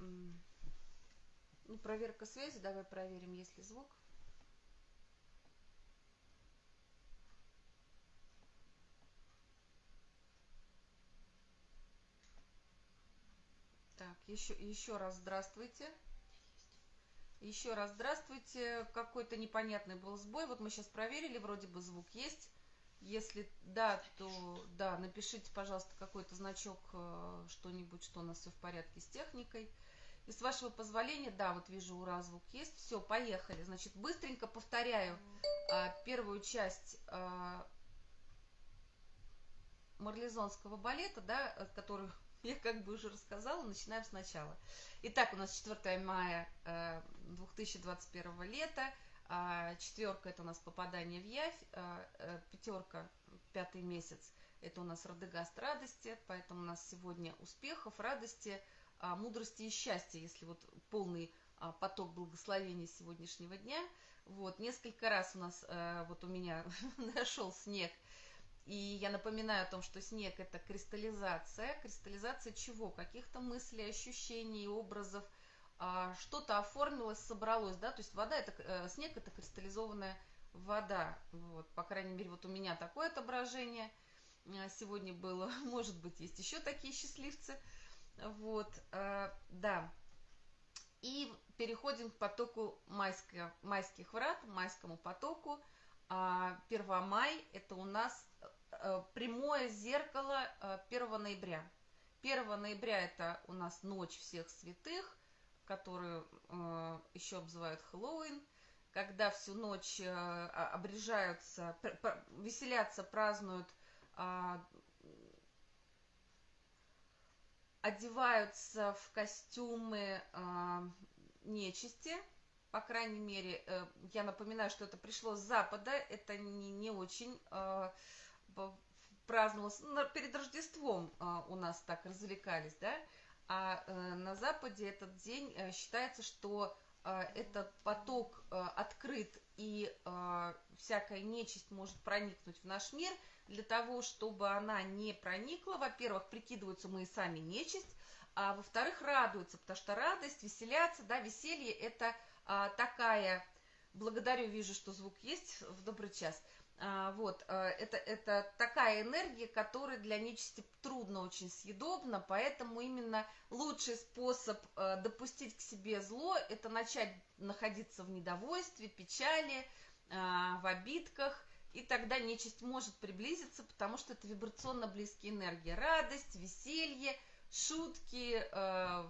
ну, проверка связи, давай проверим, есть ли звук. Так, еще, еще раз здравствуйте. Еще раз здравствуйте. Какой-то непонятный был сбой. Вот мы сейчас проверили, вроде бы звук есть. Если да, то да, напишите, пожалуйста, какой-то значок, э, что-нибудь, что у нас все в порядке с техникой. И с вашего позволения, да, вот вижу, ура, звук есть. Все, поехали. Значит, быстренько повторяю а, первую часть а, марлезонского балета, да, которую я как бы уже рассказала, начинаем сначала. Итак, у нас 4 мая 2021 лета, а, четверка это у нас попадание в явь, а, э, пятерка, пятый месяц, это у нас Радегаст радости, поэтому у нас сегодня успехов, радости, мудрости и счастья, если вот полный поток благословений сегодняшнего дня. Вот, несколько раз у нас, э, вот у меня нашел снег, и я напоминаю о том, что снег это кристаллизация. Кристаллизация чего? Каких-то мыслей, ощущений, образов. А, что-то оформилось, собралось, да, то есть вода это, э, снег это кристаллизованная вода. Вот, по крайней мере, вот у меня такое отображение э, сегодня было. Может быть, есть еще такие счастливцы. Вот, э, да. И переходим к потоку майских, майских врат, майскому потоку. А, Первомай – это у нас Э, прямое зеркало 1 э, ноября. 1 ноября это у нас ночь всех святых, которую еще обзывают Хэллоуин, когда всю ночь обрежаются, веселятся, празднуют, а, одеваются в костюмы нечисти, по крайней мере, я напоминаю, что это пришло с Запада, это не, не очень праздновалось, ну, перед Рождеством а, у нас так развлекались, да, а э, на Западе этот день э, считается, что э, этот поток открыт и всякая нечисть может проникнуть в наш мир, для того, чтобы она не проникла, во-первых, прикидываются мы и сами нечисть, а во-вторых, радуются, потому что радость, веселяться, да, веселье – это а, такая, благодарю, вижу, что звук есть в добрый час – вот, э, это, это такая энергия, которая для нечисти трудно очень съедобна, поэтому именно лучший способ э, допустить к себе зло, это начать находиться в недовольстве, печали, а, в обидках, и тогда нечисть может приблизиться, потому что это вибрационно близкие энергии. Радость, веселье, шутки, э,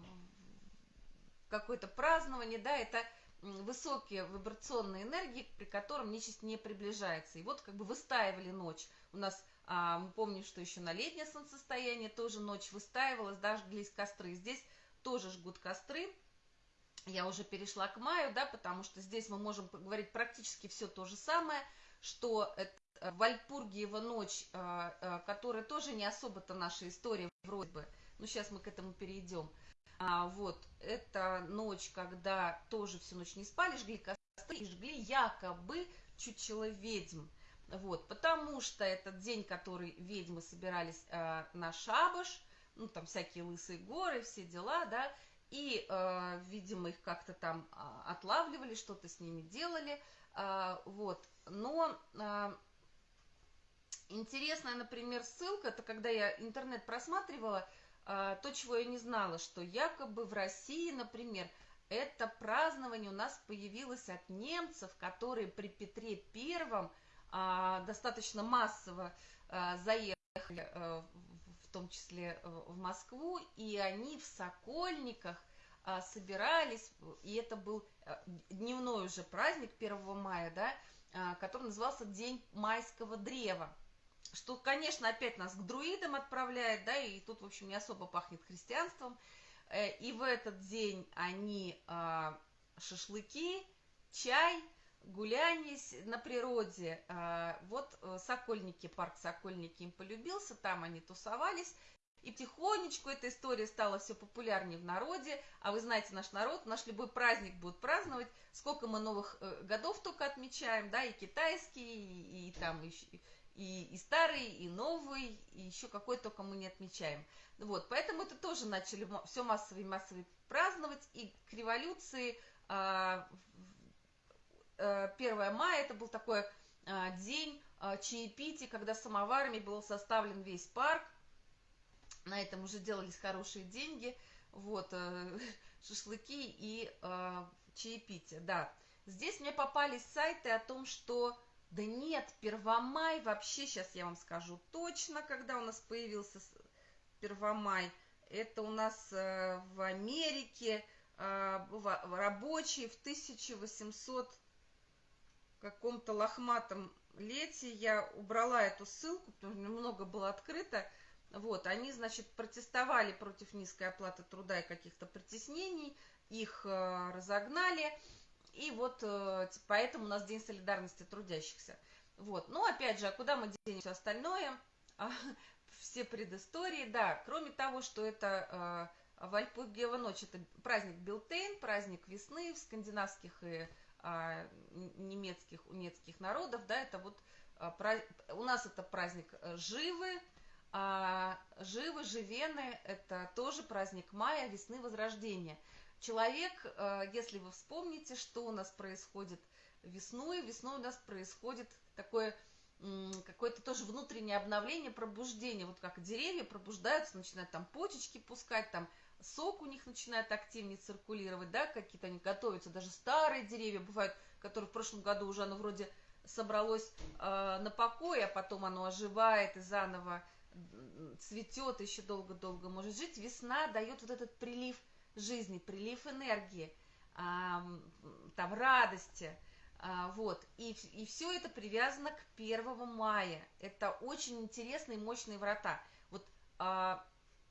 какое-то празднование, да, это высокие вибрационные энергии, при котором нечисть не приближается. И вот как бы выстаивали ночь. У нас, а, мы помним, что еще на летнее солнцестояние тоже ночь выстаивалась, даже жглись костры. Здесь тоже жгут костры. Я уже перешла к маю, да, потому что здесь мы можем поговорить практически все то же самое, что это Вальпургиева ночь, а, а, которая тоже не особо-то наша история вроде бы, но сейчас мы к этому перейдем. А, вот, это ночь, когда тоже всю ночь не спали, жгли костры и жгли якобы чучело ведьм. Вот, потому что этот день, который ведьмы собирались э, на шабаш, ну, там всякие лысые горы, все дела, да, и, э, видимо, их как-то там э, отлавливали, что-то с ними делали, э, вот, но... Э, Интересная, например, ссылка, это когда я интернет просматривала, а, то, чего я не знала, что якобы в России, например, это празднование у нас появилось от немцев, которые при Петре Первом а, достаточно массово а, заехали, а, в том числе в Москву, и они в Сокольниках а, собирались, и это был а, дневной уже праздник 1 мая, да, а, который назывался День майского древа что, конечно, опять нас к друидам отправляет, да, и тут, в общем, не особо пахнет христианством. Э, и в этот день они а, шашлыки, чай, гуляние на природе. А, вот э, Сокольники, парк Сокольники им полюбился, там они тусовались. И потихонечку эта история стала все популярнее в народе. А вы знаете, наш народ, наш любой праздник будет праздновать. Сколько мы новых э, годов только отмечаем, да, и китайские, и, и там, и, и, и старый, и новый, и еще какой только мы не отмечаем. Вот, поэтому это тоже начали все массово и праздновать, и к революции 1 а, э, мая это был такой а, день а, чаепития, когда самоварами был составлен весь парк, на этом уже делались хорошие деньги, вот, э, шашлыки и чаепитие, да. Здесь мне попались сайты о том, что да нет, Первомай, вообще сейчас я вам скажу точно, когда у нас появился Первомай. Это у нас э, в Америке э, в, рабочий в 1800 каком-то лохматом лете. Я убрала эту ссылку, потому что много было открыто. Вот, они, значит, протестовали против низкой оплаты труда и каких-то притеснений, их э, разогнали. И вот э, поэтому у нас День солидарности трудящихся. Вот. Ну, опять же, а куда мы денем все остальное? А, все предыстории, да. Кроме того, что это э, Вальпургиева ночь, это праздник Билтейн, праздник весны в скандинавских и а, немецких, унецких народов, да, это вот а, у нас это праздник э, Живы, а Живы, Живены, это тоже праздник мая, весны, возрождения – Человек, э, если вы вспомните, что у нас происходит весной, весной у нас происходит такое какое-то тоже внутреннее обновление, пробуждение, вот как деревья пробуждаются, начинают там почечки пускать, там сок у них начинает активнее циркулировать, да, какие-то они готовятся, даже старые деревья бывают, которые в прошлом году уже оно вроде собралось э, на покой, а потом оно оживает и заново цветет, еще долго-долго может жить. Весна дает вот этот прилив жизни, прилив энергии, а, там радости, а, вот, и, и все это привязано к 1 мая, это очень интересные, мощные врата, вот, а,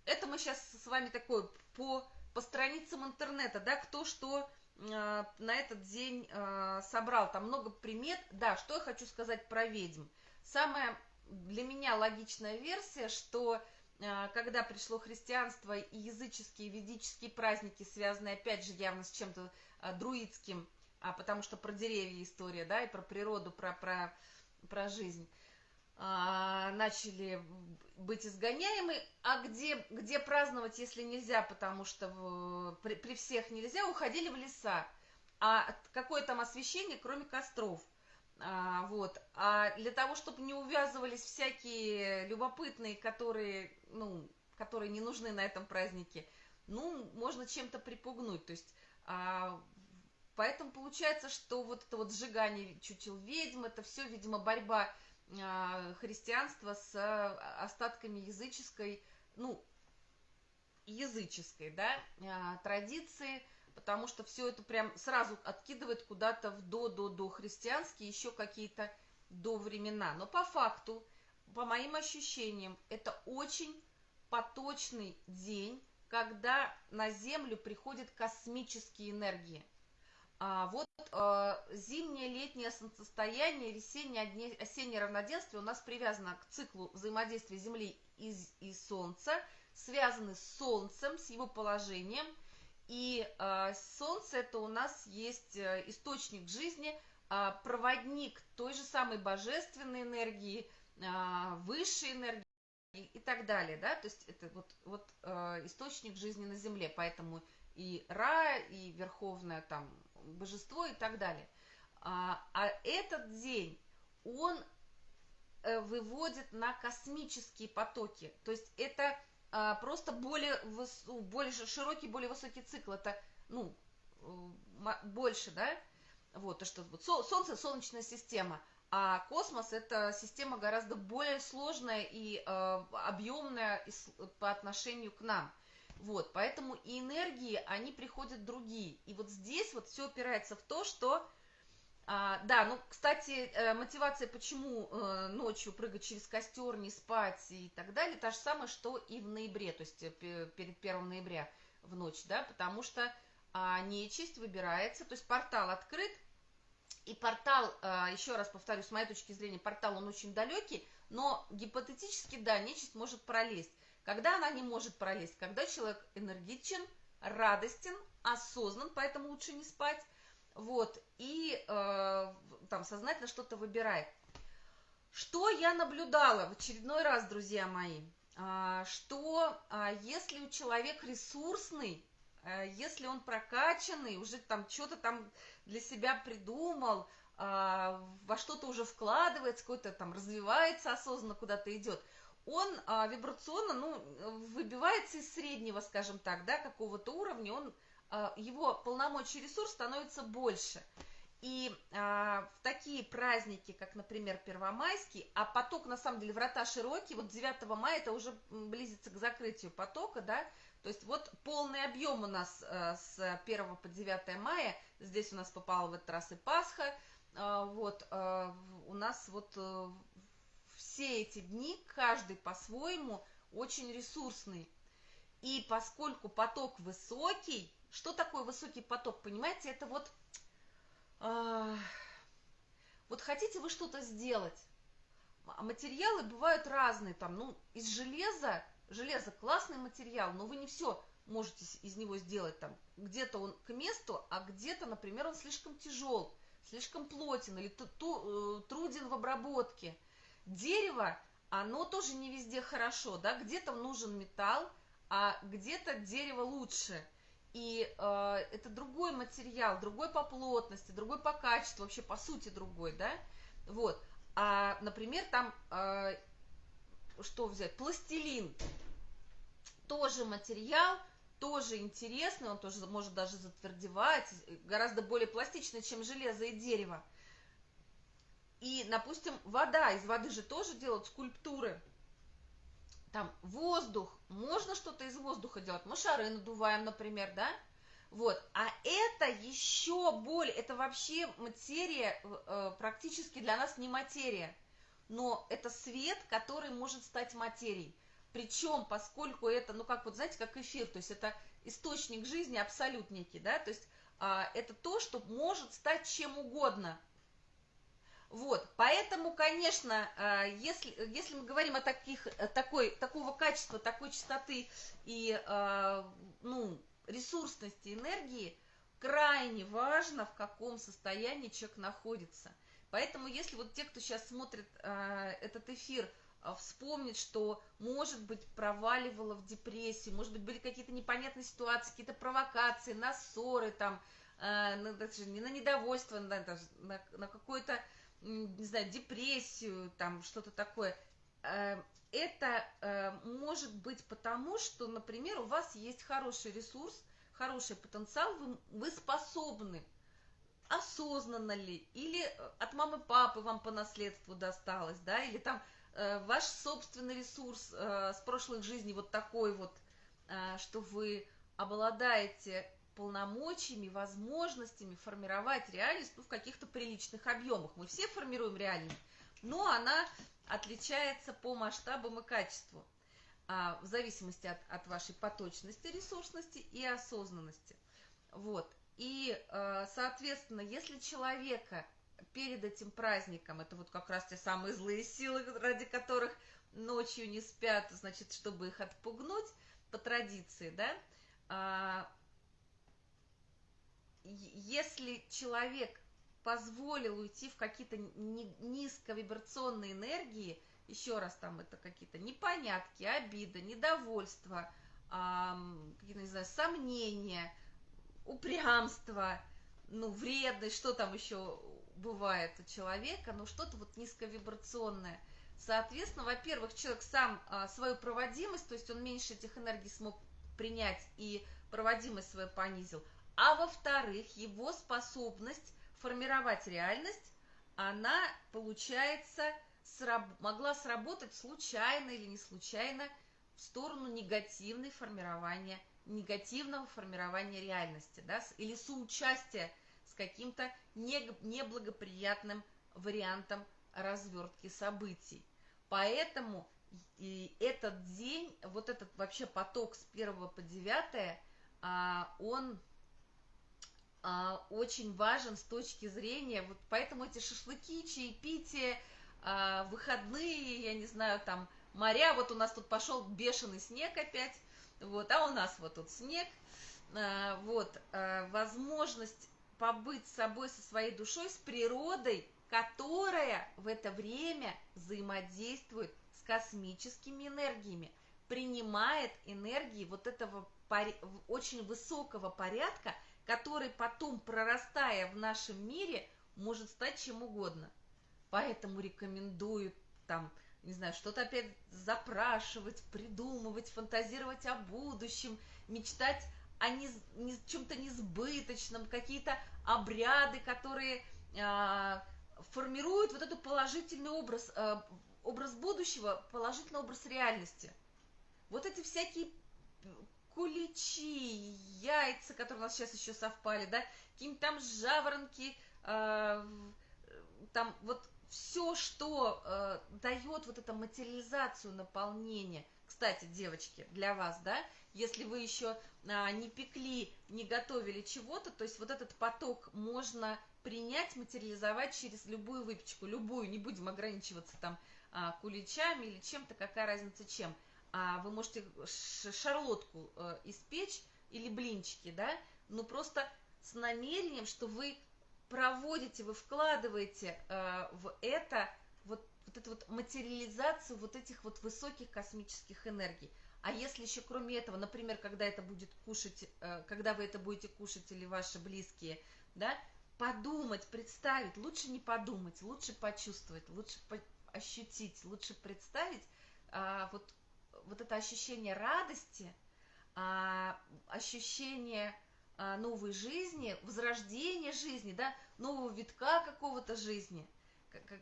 это мы сейчас с вами такой по, по страницам интернета, да, кто что на этот день собрал, там много примет, да, что я хочу сказать про ведьм, самая для меня логичная версия, что а, когда пришло христианство и языческие ведические праздники, связанные опять же явно с чем-то а, друидским, а потому что про деревья история, да, и про природу, про, про, про жизнь, а, начали быть изгоняемы, а где, где праздновать, если нельзя, потому что в, при, при всех нельзя, уходили в леса. А какое там освещение, кроме костров – а, вот. А для того, чтобы не увязывались всякие любопытные, которые, ну, которые не нужны на этом празднике, ну, можно чем-то припугнуть. То есть, а, поэтому получается, что вот это вот сжигание чучел ведьм, это все, видимо, борьба а, христианства с а, остатками языческой, ну, языческой, да, а, традиции, потому что все это прям сразу откидывает куда-то в до-до-до христианские, еще какие-то до времена. Но по факту, по моим ощущениям, это очень поточный день, когда на Землю приходят космические энергии. А вот э, зимнее, летнее солнцестояние, весеннее, осеннее равноденствие у нас привязано к циклу взаимодействия Земли и, и Солнца, связаны с Солнцем, с его положением – и э, Солнце это у нас есть э, источник жизни, э, проводник той же самой божественной энергии, э, высшей энергии и так далее, да, то есть это вот, вот э, источник жизни на Земле, поэтому и Ра, и Верховное там божество и так далее. А, а этот день, он э, выводит на космические потоки, то есть это а, просто более, выс, более широкий, более высокий цикл. Это, ну, больше, да? Вот, то, что вот Солнце – солнечная система, а космос – это система гораздо более сложная и э, объемная по отношению к нам. Вот, поэтому и энергии, они приходят другие. И вот здесь вот все опирается в то, что а, да, ну, кстати, э, мотивация, почему э, ночью прыгать через костер, не спать и так далее, та же самая, что и в ноябре, то есть э, перед 1 ноября в ночь, да, потому что а, нечисть выбирается, то есть портал открыт, и портал, а, еще раз повторю, с моей точки зрения, портал, он очень далекий, но гипотетически, да, нечисть может пролезть. Когда она не может пролезть? Когда человек энергичен, радостен, осознан, поэтому лучше не спать, вот, и э, там сознательно что-то выбирает. Что я наблюдала в очередной раз, друзья мои? А, что а, если у человека ресурсный, а, если он прокачанный, уже там что-то там для себя придумал, во что-то уже вкладывается, какой-то там развивается осознанно, куда-то идет, он вибрационно, ну, выбивается из среднего, скажем так, да, какого-то уровня, он, его полномочий ресурс становится больше – и а, в такие праздники, как, например, Первомайский, а поток, на самом деле, врата широкие, вот 9 мая это уже близится к закрытию потока, да, то есть вот полный объем у нас а, с 1 по 9 мая, здесь у нас попала в этот раз и Пасха, а, вот, а, у нас вот а, все эти дни, каждый по-своему, очень ресурсный. И поскольку поток высокий, что такое высокий поток, понимаете, это вот а, вот хотите вы что-то сделать, а материалы бывают разные, там, ну, из железа, железо классный материал, но вы не все можете из него сделать, там, где-то он к месту, а где-то, например, он слишком тяжел, слишком плотен или э, труден в обработке. Дерево, оно тоже не везде хорошо, да, где-то нужен металл, а где-то дерево лучше – и э, это другой материал, другой по плотности, другой по качеству, вообще по сути другой, да, вот. А, например, там, э, что взять, пластилин, тоже материал, тоже интересный, он тоже может даже затвердевать, гораздо более пластичный, чем железо и дерево. И, допустим, вода, из воды же тоже делают скульптуры, там воздух, можно что-то из воздуха делать, мы шары надуваем, например, да, вот, а это еще более, это вообще материя, э, практически для нас не материя, но это свет, который может стать материей. Причем, поскольку это, ну как вот, знаете, как эфир, то есть это источник жизни абсолют некий, да, то есть а, это то, что может стать чем угодно. Вот, поэтому, конечно, э, если, если мы говорим о таких, э, такой, такого качества, такой частоты и, э, ну, ресурсности энергии, крайне важно, в каком состоянии человек находится. Поэтому, если вот те, кто сейчас смотрит этот эфир, вспомнит, что, может быть, проваливало в депрессию, может быть, были какие-то непонятные ситуации, какие-то провокации, на ссоры, там, на, на недовольство, на, на, на какое-то не знаю, депрессию, там что-то такое, э, это э, может быть потому, что, например, у вас есть хороший ресурс, хороший потенциал, вы, вы способны осознанно ли, или от мамы папы вам по наследству досталось, да, или там э, ваш собственный ресурс э, с прошлых жизней вот такой вот, э, что вы обладаете полномочиями, возможностями формировать реальность ну, в каких-то приличных объемах. Мы все формируем реальность, но она отличается по масштабам и качеству а, в зависимости от, от вашей поточности, ресурсности и осознанности. Вот. И, а, соответственно, если человека перед этим праздником, это вот как раз те самые злые силы, ради которых ночью не спят, значит, чтобы их отпугнуть, по традиции, да, а, если человек позволил уйти в какие-то низковибрационные энергии, еще раз там это какие-то непонятки, обида, недовольство, какие-то, не знаю, сомнения, упрямство, ну, вредность, что там еще бывает у человека, ну, что-то вот низковибрационное. Соответственно, во-первых, человек сам а, свою проводимость, то есть он меньше этих энергий смог принять и проводимость свою понизил – а во-вторых, его способность формировать реальность, она, получается, сраб могла сработать случайно или не случайно в сторону негативной формирования, негативного формирования реальности, да, или соучастия с каким-то неблагоприятным вариантом развертки событий. Поэтому и этот день, вот этот вообще поток с 1 по 9, а, он очень важен с точки зрения, вот поэтому эти шашлыки, чаепитие, а, выходные, я не знаю, там моря, вот у нас тут пошел бешеный снег опять, вот, а у нас вот тут снег, а, вот, возможность побыть с собой, со своей душой, с природой, которая в это время взаимодействует с космическими энергиями, принимает энергии вот этого очень высокого порядка, который потом, прорастая в нашем мире, может стать чем угодно. Поэтому рекомендую там, не знаю, что-то опять запрашивать, придумывать, фантазировать о будущем, мечтать о не, не, чем-то несбыточном, какие-то обряды, которые э, формируют вот этот положительный образ, э, образ будущего, положительный образ реальности. Вот эти всякие куличи, яйца, которые у нас сейчас еще совпали, да, какие-нибудь там жаворонки, э, там вот все, что э, дает вот эту материализацию наполнения. Кстати, девочки, для вас, да, если вы еще а, не пекли, не готовили чего-то, то есть вот этот поток можно принять, материализовать через любую выпечку, любую, не будем ограничиваться там а, куличами или чем-то, какая разница чем. А, вы можете шарлотку а, испечь или блинчики, да, но просто с намерением, что вы проводите, вы вкладываете э, в это вот, вот эту вот материализацию вот этих вот высоких космических энергий. А если еще кроме этого, например, когда это будет кушать, э, когда вы это будете кушать или ваши близкие, да, подумать, представить, лучше не подумать, лучше почувствовать, лучше ощутить, лучше представить а, вот, вот это ощущение радости, а, ощущение а, новой жизни, возрождения жизни, да, нового витка какого-то жизни,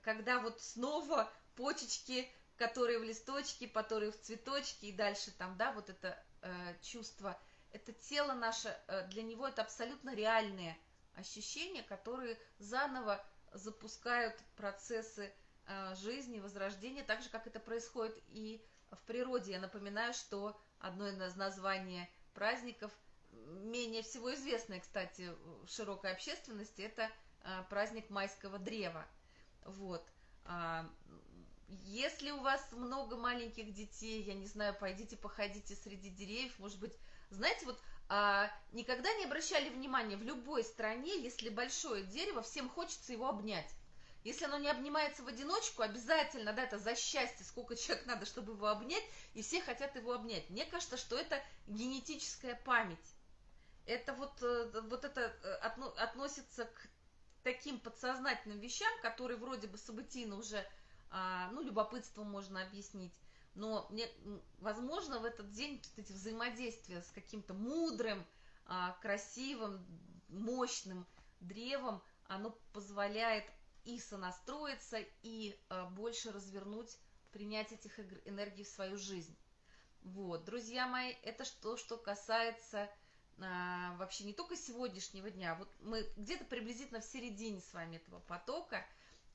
когда вот снова почечки, которые в листочке, которые в цветочке и дальше там, да, вот это э, чувство, это тело наше, э, для него это абсолютно реальные ощущения, которые заново запускают процессы э, жизни, возрождения, так же, как это происходит и в природе. Я напоминаю, что одно из названий праздников – менее всего известное, кстати, в широкой общественности, это а, праздник майского древа. Вот. А, если у вас много маленьких детей, я не знаю, пойдите походите среди деревьев, может быть, знаете, вот а, никогда не обращали внимания, в любой стране, если большое дерево, всем хочется его обнять. Если оно не обнимается в одиночку, обязательно, да, это за счастье, сколько человек надо, чтобы его обнять, и все хотят его обнять. Мне кажется, что это генетическая память это вот, э, вот это э, относится к таким подсознательным вещам, которые вроде бы событийно уже, а, ну, любопытством можно объяснить, но мне, возможно, в этот день вот эти взаимодействия с каким-то мудрым, а, красивым, мощным древом, оно позволяет и сонастроиться, и а, больше развернуть, принять этих энергий в свою жизнь. Вот, друзья мои, это что, что касается а, вообще не только сегодняшнего дня, вот мы где-то приблизительно в середине с вами этого потока,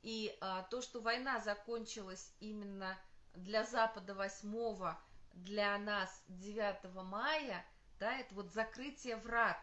и а, то, что война закончилась именно для Запада 8 для нас 9 мая, да, это вот закрытие врат.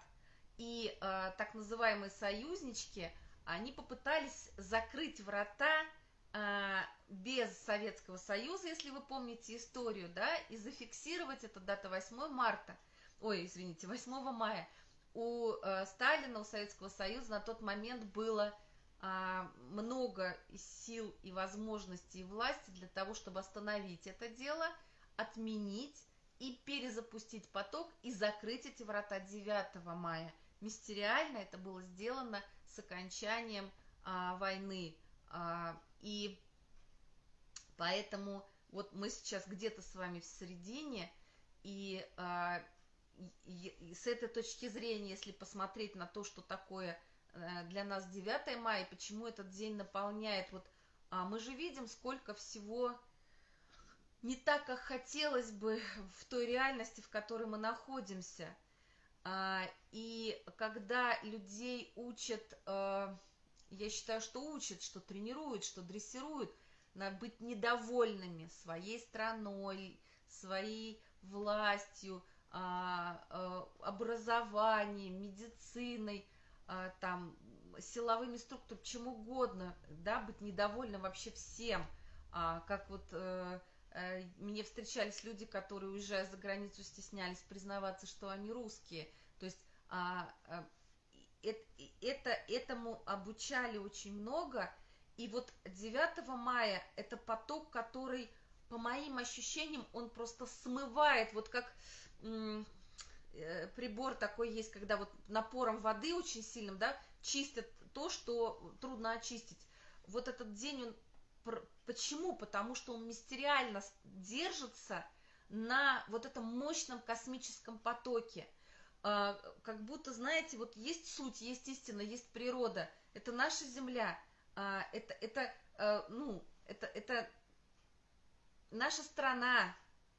И а, так называемые союзнички, они попытались закрыть врата а, без Советского Союза, если вы помните историю, да, и зафиксировать это дата 8 марта – ой, извините, 8 мая у э, Сталина, у Советского Союза на тот момент было э, много сил и возможностей и власти для того, чтобы остановить это дело, отменить и перезапустить поток и закрыть эти врата 9 мая. Мистериально это было сделано с окончанием а, войны. А, и поэтому вот мы сейчас где-то с вами в середине, и а, и с этой точки зрения, если посмотреть на то, что такое э, для нас 9 мая, почему этот день наполняет, вот а мы же видим, сколько всего не так, как хотелось бы в той реальности, в которой мы находимся. А, и когда людей учат, э, я считаю, что учат, что тренируют, что дрессируют, на быть недовольными своей страной, своей властью, а, а, образованием, медициной, а, там, силовыми структурами, чем угодно, да, быть недовольным вообще всем. Как вот э, э, мне встречались люди, которые, уезжая за границу, стеснялись признаваться, что они русские. То есть это, этому обучали очень много, И вот 9 мая это поток, который, по моим ощущениям, он просто смывает, вот как э, прибор такой есть, когда вот напором воды очень сильным, да, чистят то, что трудно очистить. Вот этот день он Почему? Потому что он мистериально держится на вот этом мощном космическом потоке. А, как будто, знаете, вот есть суть, есть истина, есть природа. Это наша Земля. А, это, это, а, ну, это, это наша страна,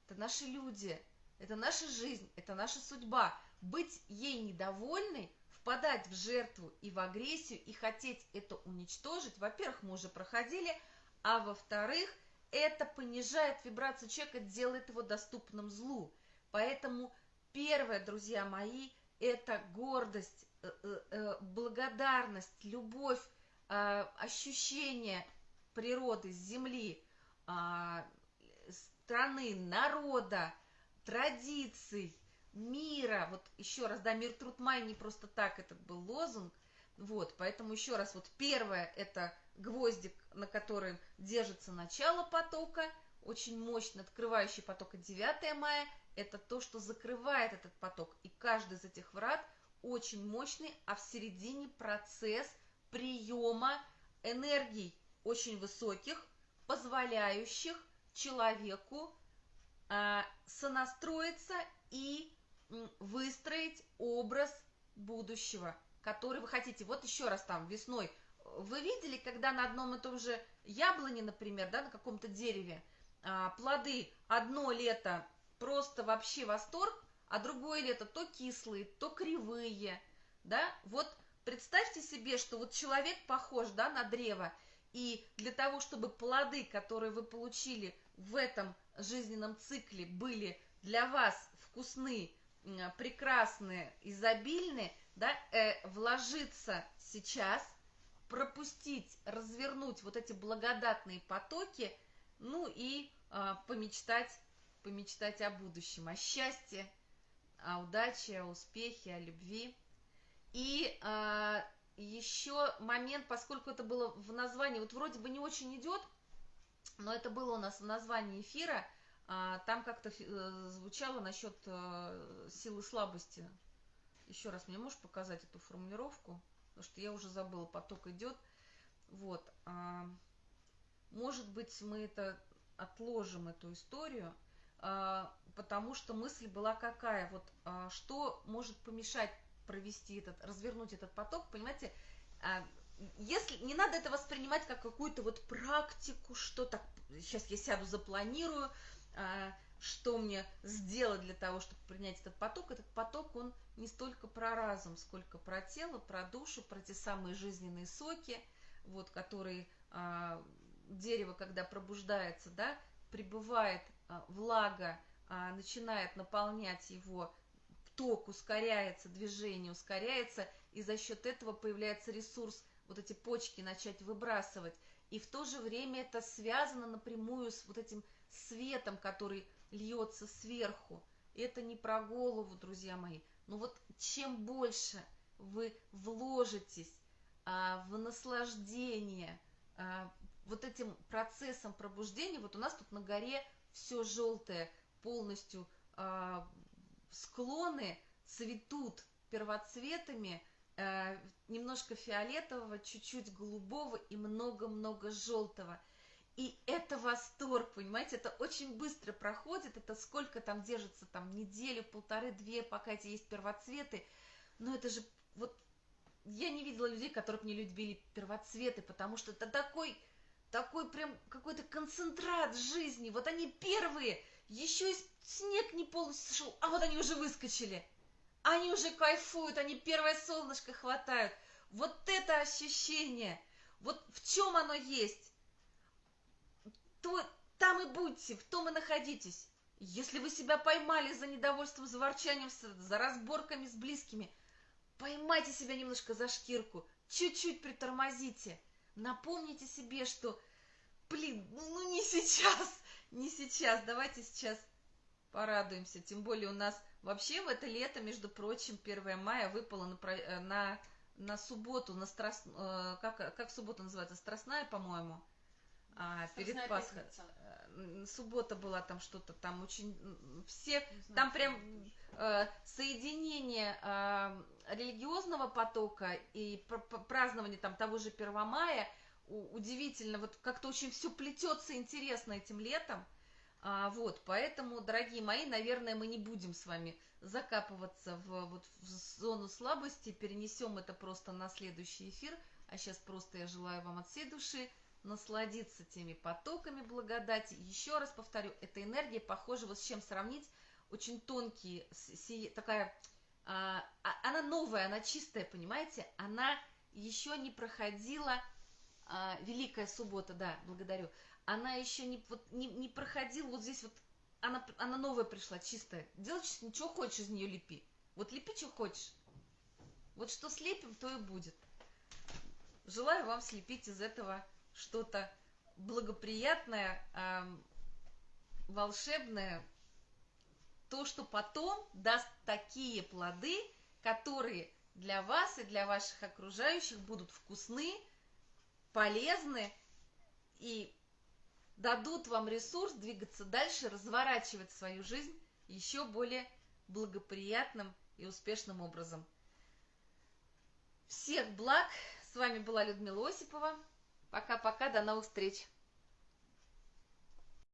это наши люди, это наша жизнь, это наша судьба. Быть ей недовольной, впадать в жертву и в агрессию и хотеть это уничтожить, во-первых, мы уже проходили – а во-вторых, это понижает вибрацию человека, делает его доступным злу. Поэтому первое, друзья мои, это гордость, э, э, э, благодарность, любовь, ощущение природы, земли, а, страны, народа, традиций, мира. Вот еще раз, да, мир, труд, май не просто так, это был лозунг. Вот, поэтому еще раз, вот первое это гвоздик, на котором держится начало потока, очень мощно открывающий поток 9 мая, это то, что закрывает этот поток. И каждый из этих врат очень мощный, а в середине процесс приема энергий очень высоких, позволяющих человеку э, сонастроиться и выстроить образ будущего, который вы хотите. Вот еще раз там весной вы видели, когда на одном и том же яблоне, например, да, на каком-то дереве, а, плоды одно лето просто вообще восторг, а другое лето то кислые, то кривые, да, вот представьте себе, что вот человек похож, да, на древо, и для того, чтобы плоды, которые вы получили в этом жизненном цикле, были для вас вкусны, прекрасные, изобильные, да, э, вложиться сейчас – пропустить, развернуть вот эти благодатные потоки, ну и э, помечтать, помечтать о будущем, о счастье, о удаче, о успехе, о любви. И э, а, еще момент, поскольку это было в названии, вот вроде бы не очень идет, но это было у нас в названии эфира, э, там как-то э, звучало насчет э, силы слабости. Еще раз, мне можешь показать эту формулировку? потому что я уже забыла, поток идет. Вот. А, может быть, мы это отложим, эту историю, потому что мысль была какая, вот а, что может помешать провести этот, развернуть этот поток, понимаете, а, если не надо это воспринимать как какую-то вот практику, что так, сейчас я сяду, запланирую, а, что мне сделать для того, чтобы принять этот поток, этот поток, он не столько про разум, сколько про тело, про душу, про те самые жизненные соки, вот, которые а, дерево, когда пробуждается, да, прибывает а, влага, а, начинает наполнять его, ток ускоряется, движение ускоряется, и за счет этого появляется ресурс вот эти почки начать выбрасывать. И в то же время это связано напрямую с вот этим светом, который льется сверху. Это не про голову, друзья мои. Но вот чем больше вы вложитесь а, в наслаждение а, вот этим процессом пробуждения, вот у нас тут на горе все желтое, полностью а, склоны цветут первоцветами, а, немножко фиолетового, чуть-чуть голубого и много-много желтого – и это восторг, понимаете, это очень быстро проходит, это сколько там держится, там неделю, полторы, две, пока эти есть первоцветы, но это же вот, я не видела людей, которые бы не любили первоцветы, потому что это такой, такой прям какой-то концентрат жизни, вот они первые, еще и снег не полностью сошел, а вот они уже выскочили, они уже кайфуют, они первое солнышко хватают, вот это ощущение, вот в чем оно есть, то там и будьте, в том и находитесь. Если вы себя поймали за недовольством, за ворчанием, за разборками с близкими, поймайте себя немножко за шкирку, чуть-чуть притормозите. Напомните себе, что, блин, ну, ну не сейчас, не сейчас, давайте сейчас порадуемся. Тем более у нас вообще в это лето, между прочим, 1 мая выпало на, на на субботу, на страст... э, как, как суббота называется, страстная, по-моему, а, перед Пасхой. пятница. Суббота была там что-то там очень все там прям э, соединение э, религиозного потока и пр- пр- празднование там того же Первомая у- удивительно вот как-то очень все плетется интересно этим летом. А, вот поэтому дорогие мои наверное мы не будем с вами закапываться в вот в зону слабости перенесем это просто на следующий эфир. А сейчас просто я желаю вам от всей души насладиться теми потоками благодати. Еще раз повторю, эта энергия похожа вот с чем сравнить. Очень тонкие, такая, а, а- она новая, она чистая, понимаете? Она еще не проходила, а, Великая Суббота, да, благодарю. Она еще не, вот, не, не проходила, вот здесь вот, она, она новая пришла, чистая. Делай, что что хочешь из нее лепи. Вот лепи, что хочешь. Вот что слепим, то и будет. Желаю вам слепить из этого что-то благоприятное, ам, волшебное, то, что потом даст такие плоды, которые для вас и для ваших окружающих будут вкусны, полезны и дадут вам ресурс двигаться дальше, разворачивать свою жизнь еще более благоприятным и успешным образом. Всех благ! С вами была Людмила Осипова. Пока-пока, до новых встреч!